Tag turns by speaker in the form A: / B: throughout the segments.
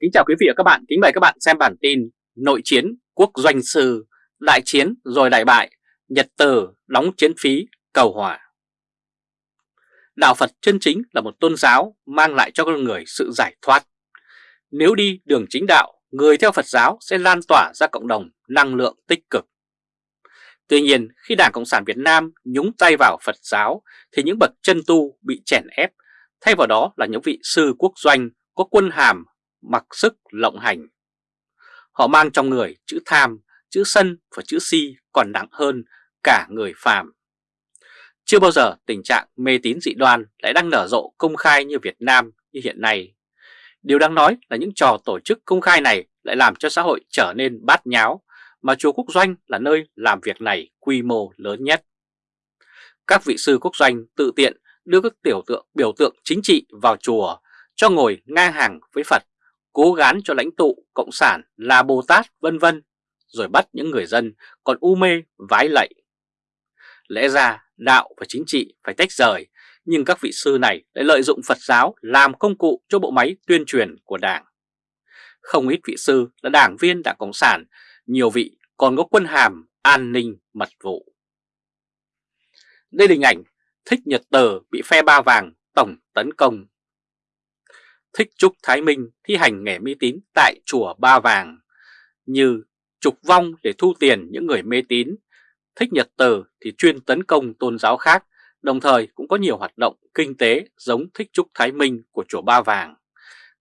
A: Kính chào quý vị và các bạn, kính mời các bạn xem bản tin Nội chiến quốc doanh sư, đại chiến rồi đại bại, Nhật Từ đóng chiến phí cầu hòa. Đạo Phật chân chính là một tôn giáo mang lại cho con người sự giải thoát. Nếu đi đường chính đạo, người theo Phật giáo sẽ lan tỏa ra cộng đồng năng lượng tích cực. Tuy nhiên, khi Đảng Cộng sản Việt Nam nhúng tay vào Phật giáo thì những bậc chân tu bị chèn ép, thay vào đó là những vị sư quốc doanh có quân hàm mặc sức lộng hành. Họ mang trong người chữ tham, chữ sân và chữ si còn nặng hơn cả người phàm. Chưa bao giờ tình trạng mê tín dị đoan lại đang nở rộ công khai như Việt Nam như hiện nay. Điều đáng nói là những trò tổ chức công khai này lại làm cho xã hội trở nên bát nháo, mà chùa Quốc Doanh là nơi làm việc này quy mô lớn nhất. Các vị sư Quốc Doanh tự tiện đưa các tiểu tượng biểu tượng chính trị vào chùa cho ngồi ngang hàng với Phật cố gán cho lãnh tụ Cộng sản là Bồ Tát vân vân, rồi bắt những người dân còn u mê vái lạy. Lẽ ra đạo và chính trị phải tách rời, nhưng các vị sư này lại lợi dụng Phật giáo làm công cụ cho bộ máy tuyên truyền của Đảng. Không ít vị sư là đảng viên Đảng Cộng sản, nhiều vị còn có quân hàm an ninh mật vụ. Đây là hình ảnh Thích Nhật Tờ bị phe ba vàng tổng tấn công thích Trúc Thái Minh thi hành nghề mê tín tại chùa Ba Vàng như trục vong để thu tiền những người mê tín. Thích Nhật Từ thì chuyên tấn công tôn giáo khác, đồng thời cũng có nhiều hoạt động kinh tế giống Thích Trúc Thái Minh của chùa Ba Vàng.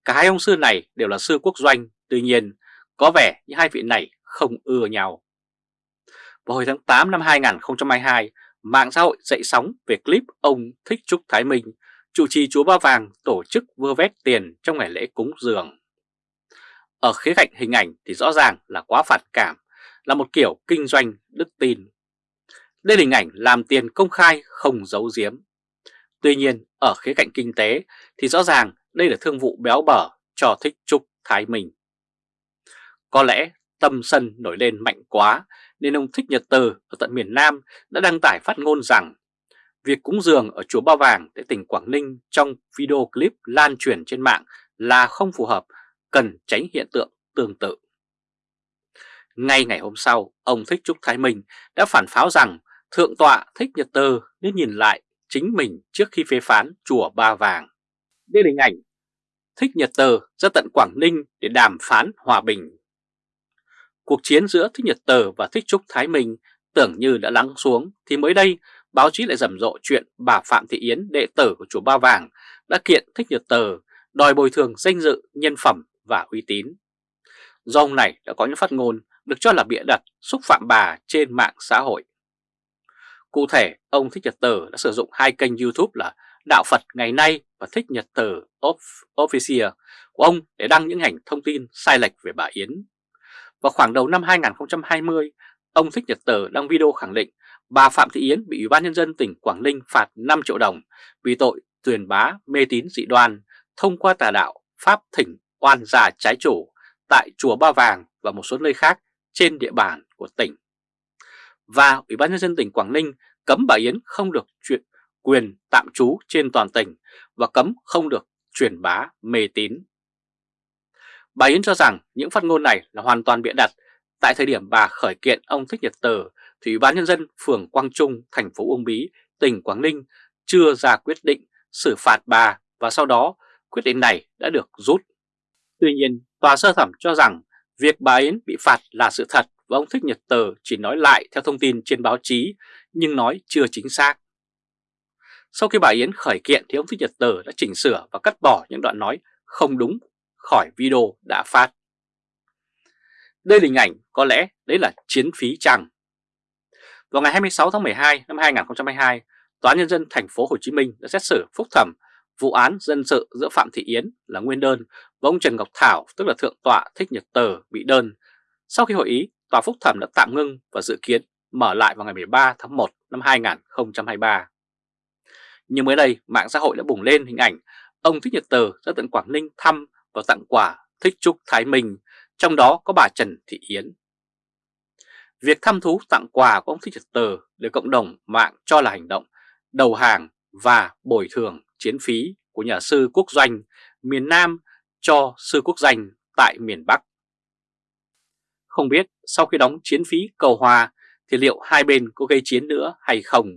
A: Cả hai ông sư này đều là sư quốc doanh, tuy nhiên có vẻ như hai vị này không ưa nhau. Vào hồi tháng 8 năm 2022, mạng xã hội dậy sóng về clip ông Thích Trúc Thái Minh chủ trì chúa Ba Vàng tổ chức vơ vét tiền trong ngày lễ cúng dường. Ở khía cạnh hình ảnh thì rõ ràng là quá phản cảm, là một kiểu kinh doanh đức tin. Đây là hình ảnh làm tiền công khai không giấu giếm. Tuy nhiên, ở khía cạnh kinh tế thì rõ ràng đây là thương vụ béo bở cho thích trúc Thái Minh. Có lẽ tâm sân nổi lên mạnh quá nên ông Thích Nhật Từ ở tận miền Nam đã đăng tải phát ngôn rằng Việc cúng dường ở chùa Ba Vàng tại tỉnh Quảng Ninh trong video clip lan truyền trên mạng là không phù hợp, cần tránh hiện tượng tương tự. Ngay ngày hôm sau, ông Thích Trúc Thái Minh đã phản pháo rằng Thượng tọa Thích Nhật Tơ nên nhìn lại chính mình trước khi phê phán chùa Ba Vàng. Đây là hình ảnh Thích Nhật Tơ ra tận Quảng Ninh để đàm phán hòa bình. Cuộc chiến giữa Thích Nhật Tơ và Thích Trúc Thái Minh tưởng như đã lắng xuống thì mới đây báo chí lại rầm rộ chuyện bà Phạm Thị Yến, đệ tử của chùa Ba Vàng, đã kiện Thích Nhật Tờ đòi bồi thường danh dự, nhân phẩm và uy tín. Do ông này đã có những phát ngôn được cho là bịa đặt xúc phạm bà trên mạng xã hội. Cụ thể, ông Thích Nhật Tờ đã sử dụng hai kênh YouTube là Đạo Phật Ngày Nay và Thích Nhật Tờ Official của ông để đăng những hành thông tin sai lệch về bà Yến. Vào khoảng đầu năm 2020, ông Thích Nhật Tờ đăng video khẳng định bà Phạm Thị Yến bị Ủy ban Nhân dân tỉnh Quảng Ninh phạt 5 triệu đồng vì tội tuyển bá mê tín dị đoan thông qua tà đạo, Pháp thỉnh, oan già trái chủ tại Chùa Ba Vàng và một số nơi khác trên địa bàn của tỉnh. Và Ủy ban Nhân dân tỉnh Quảng Ninh cấm bà Yến không được chuyện, quyền tạm trú trên toàn tỉnh và cấm không được truyền bá mê tín. Bà Yến cho rằng những phát ngôn này là hoàn toàn bịa đặt tại thời điểm bà khởi kiện ông Thích Nhật Từ thì Ủy ban Nhân dân phường Quang Trung, thành phố Uông Bí, tỉnh Quảng Ninh chưa ra quyết định xử phạt bà và sau đó quyết định này đã được rút. Tuy nhiên, tòa sơ thẩm cho rằng việc bà Yến bị phạt là sự thật và ông Thích Nhật Tờ chỉ nói lại theo thông tin trên báo chí nhưng nói chưa chính xác. Sau khi bà Yến khởi kiện thì ông Thích Nhật Tờ đã chỉnh sửa và cắt bỏ những đoạn nói không đúng khỏi video đã phát. Đây là hình ảnh có lẽ đấy là chiến phí chẳng vào ngày 26 tháng 12 năm 2022, Tòa Nhân dân thành phố Hồ Chí Minh đã xét xử phúc thẩm vụ án dân sự giữa Phạm Thị Yến là nguyên đơn và ông Trần Ngọc Thảo tức là Thượng tọa Thích Nhật Tờ bị đơn. Sau khi hội ý, Tòa phúc thẩm đã tạm ngưng và dự kiến mở lại vào ngày 13 tháng 1 năm 2023. Nhưng mới đây, mạng xã hội đã bùng lên hình ảnh ông Thích Nhật Tờ ra tận Quảng Ninh thăm và tặng quà Thích Trúc Thái Minh, trong đó có bà Trần Thị Yến. Việc thăm thú tặng quà của ông Thích Nhật Tờ được cộng đồng mạng cho là hành động đầu hàng và bồi thường chiến phí của nhà sư quốc doanh miền Nam cho sư quốc danh tại miền Bắc. Không biết sau khi đóng chiến phí cầu hòa thì liệu hai bên có gây chiến nữa hay không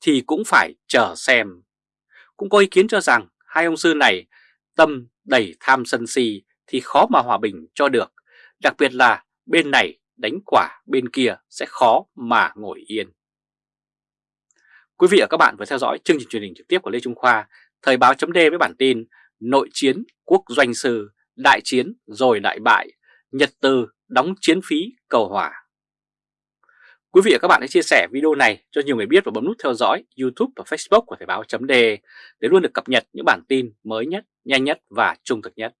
A: thì cũng phải chờ xem. Cũng có ý kiến cho rằng hai ông sư này tâm đầy tham sân si thì khó mà hòa bình cho được, đặc biệt là bên này đánh quả bên kia sẽ khó mà ngồi yên. Quý vị và các bạn vừa theo dõi chương trình truyền hình trực tiếp của Lê Trung Khoa, Thời báo chấm với bản tin Nội chiến quốc doanh sư, đại chiến rồi đại bại, Nhật Từ đóng chiến phí cầu hòa. Quý vị và các bạn hãy chia sẻ video này cho nhiều người biết và bấm nút theo dõi YouTube và Facebook của Thời báo chấm để luôn được cập nhật những bản tin mới nhất, nhanh nhất và trung thực nhất.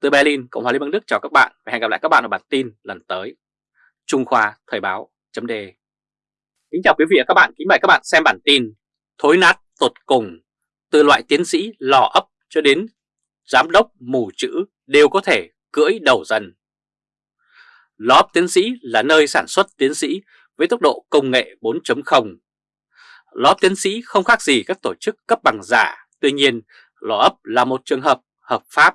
A: Từ Berlin, Cộng hòa Liên bang Đức chào các bạn và hẹn gặp lại các bạn ở bản tin lần tới. Trung Khoa Thời báo chấm Kính chào quý vị và các bạn, kính mời các bạn xem bản tin Thối nát tột cùng Từ loại tiến sĩ lò ấp cho đến giám đốc mù chữ đều có thể cưỡi đầu dần. Lò ấp tiến sĩ là nơi sản xuất tiến sĩ với tốc độ công nghệ 4.0 Lò ấp tiến sĩ không khác gì các tổ chức cấp bằng giả Tuy nhiên lò ấp là một trường hợp hợp pháp.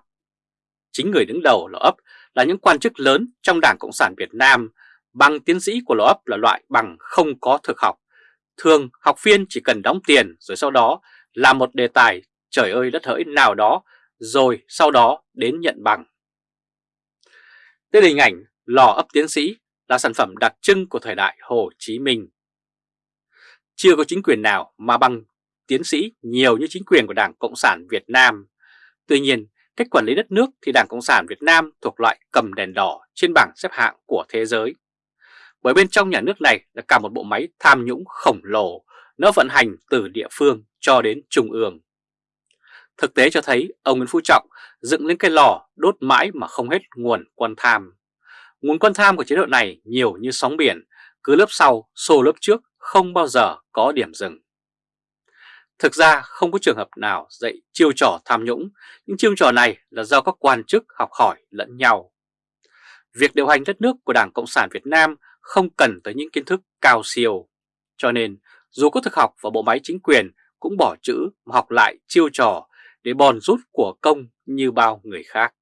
A: Chính người đứng đầu lò ấp là những quan chức lớn trong Đảng Cộng sản Việt Nam Bằng tiến sĩ của lò ấp là loại bằng không có thực học. Thường học viên chỉ cần đóng tiền rồi sau đó làm một đề tài trời ơi đất hỡi nào đó rồi sau đó đến nhận bằng. Đây là hình ảnh lò ấp tiến sĩ là sản phẩm đặc trưng của thời đại Hồ Chí Minh. Chưa có chính quyền nào mà bằng tiến sĩ nhiều như chính quyền của Đảng Cộng sản Việt Nam. Tuy nhiên, cách quản lý đất nước thì Đảng Cộng sản Việt Nam thuộc loại cầm đèn đỏ trên bảng xếp hạng của thế giới bởi bên trong nhà nước này là cả một bộ máy tham nhũng khổng lồ, nó vận hành từ địa phương cho đến trung ương. Thực tế cho thấy ông Nguyễn Phú Trọng dựng lên cái lò đốt mãi mà không hết nguồn quan tham. Nguồn quan tham của chế độ này nhiều như sóng biển, cứ lớp sau xô lớp trước không bao giờ có điểm dừng. Thực ra không có trường hợp nào dạy chiêu trò tham nhũng, những chiêu trò này là do các quan chức học hỏi lẫn nhau. Việc điều hành đất nước của Đảng Cộng sản Việt Nam không cần tới những kiến thức cao siêu. Cho nên, dù có thực học và bộ máy chính quyền cũng bỏ chữ mà học lại chiêu trò để bòn rút của công như bao người khác.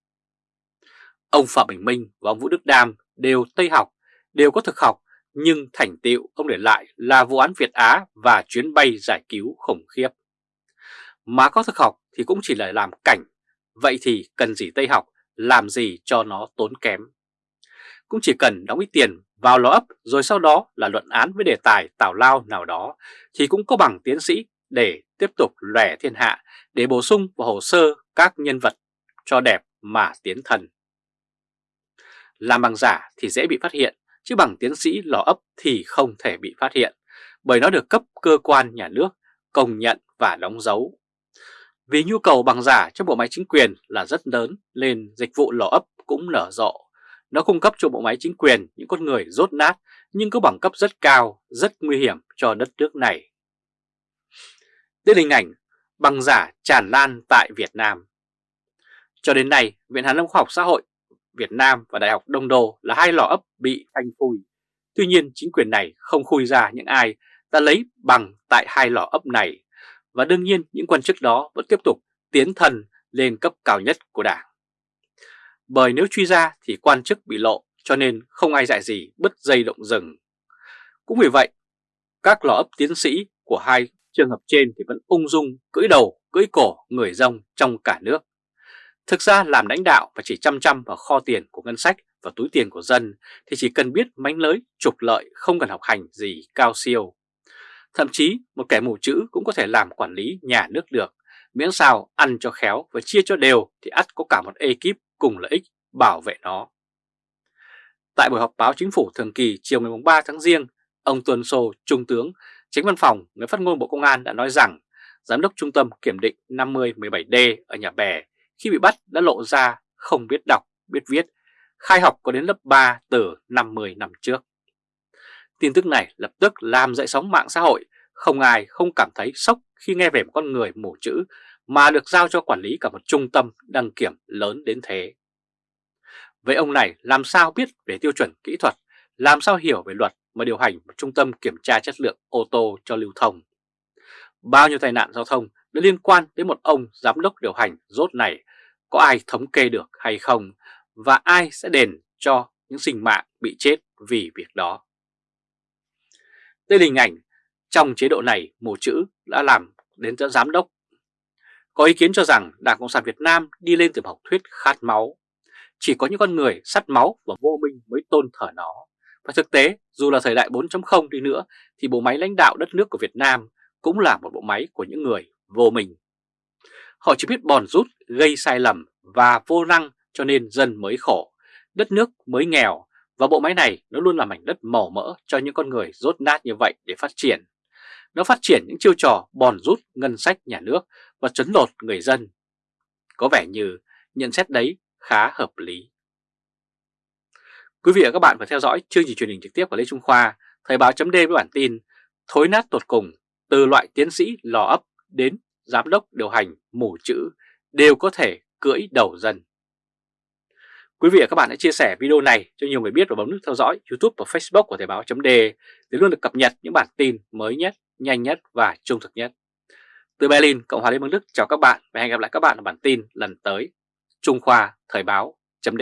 A: Ông Phạm Bình Minh và ông Vũ Đức Đam đều Tây học, đều có thực học, nhưng thành tựu ông để lại là vụ án Việt Á và chuyến bay giải cứu khủng khiếp. Mà có thực học thì cũng chỉ là làm cảnh, vậy thì cần gì Tây học, làm gì cho nó tốn kém. Cũng chỉ cần đóng ít tiền vào lò ấp rồi sau đó là luận án với đề tài tào lao nào đó thì cũng có bằng tiến sĩ để tiếp tục lẻ thiên hạ để bổ sung vào hồ sơ các nhân vật cho đẹp mà tiến thần. Làm bằng giả thì dễ bị phát hiện, chứ bằng tiến sĩ lò ấp thì không thể bị phát hiện, bởi nó được cấp cơ quan nhà nước công nhận và đóng dấu. Vì nhu cầu bằng giả trong bộ máy chính quyền là rất lớn nên dịch vụ lò ấp cũng nở rộ nó cung cấp cho bộ máy chính quyền những con người rốt nát nhưng có bằng cấp rất cao, rất nguy hiểm cho đất nước này. Đây là hình ảnh bằng giả tràn lan tại Việt Nam. Cho đến nay, Viện Hàn Lâm Khoa học Xã hội Việt Nam và Đại học Đông Đô là hai lò ấp bị phanh phui. Tuy nhiên, chính quyền này không khui ra những ai đã lấy bằng tại hai lò ấp này. Và đương nhiên, những quan chức đó vẫn tiếp tục tiến thần lên cấp cao nhất của Đảng bởi nếu truy ra thì quan chức bị lộ cho nên không ai dạy gì bứt dây động rừng. Cũng vì vậy, các lò ấp tiến sĩ của hai trường hợp trên thì vẫn ung dung cưỡi đầu, cưỡi cổ người rông trong cả nước. Thực ra làm lãnh đạo và chỉ chăm chăm vào kho tiền của ngân sách và túi tiền của dân thì chỉ cần biết mánh lới, trục lợi không cần học hành gì cao siêu. Thậm chí một kẻ mù chữ cũng có thể làm quản lý nhà nước được, miễn sao ăn cho khéo và chia cho đều thì ắt có cả một ekip cùng lợi ích bảo vệ nó. Tại buổi họp báo chính phủ thường kỳ chiều ngày 3 tháng Giêng, ông Tuần Sô, Trung tướng, Chính văn phòng, người phát ngôn Bộ Công an đã nói rằng Giám đốc Trung tâm Kiểm định 5017D ở nhà bè khi bị bắt đã lộ ra không biết đọc, biết viết, khai học có đến lớp 3 từ 50 năm trước. Tin tức này lập tức làm dậy sóng mạng xã hội, không ai không cảm thấy sốc khi nghe về một con người mù chữ mà được giao cho quản lý cả một trung tâm đăng kiểm lớn đến thế. Vậy ông này làm sao biết về tiêu chuẩn kỹ thuật, làm sao hiểu về luật mà điều hành một trung tâm kiểm tra chất lượng ô tô cho lưu thông? Bao nhiêu tai nạn giao thông đã liên quan đến một ông giám đốc điều hành rốt này, có ai thống kê được hay không? và ai sẽ đền cho những sinh mạng bị chết vì việc đó. Đây là hình ảnh trong chế độ này mù chữ đã làm đến giám đốc. Có ý kiến cho rằng Đảng Cộng sản Việt Nam đi lên từ học thuyết khát máu. Chỉ có những con người sắt máu và vô minh mới tôn thờ nó. Và thực tế, dù là thời đại 4.0 đi nữa, thì bộ máy lãnh đạo đất nước của Việt Nam cũng là một bộ máy của những người vô minh. Họ chỉ biết bòn rút, gây sai lầm và vô năng cho nên dân mới khổ, đất nước mới nghèo và bộ máy này nó luôn là mảnh đất màu mỡ cho những con người rốt nát như vậy để phát triển. Nó phát triển những chiêu trò bòn rút ngân sách nhà nước và trấn lột người dân. Có vẻ như nhận xét đấy khá hợp lý. Quý vị và các bạn vừa theo dõi chương trình truyền hình trực tiếp của Lê Trung Khoa, Thời báo chấm với bản tin Thối nát tột cùng từ loại tiến sĩ lò ấp đến giám đốc điều hành mù chữ đều có thể cưỡi đầu dân. Quý vị và các bạn hãy chia sẻ video này cho nhiều người biết và bấm nút theo dõi YouTube và Facebook của Thời báo chấm để luôn được cập nhật những bản tin mới nhất, nhanh nhất và trung thực nhất. Từ Berlin, Cộng hòa Liên bang Đức chào các bạn và hẹn gặp lại các bạn ở bản tin lần tới. Trung Khoa Thời báo chấm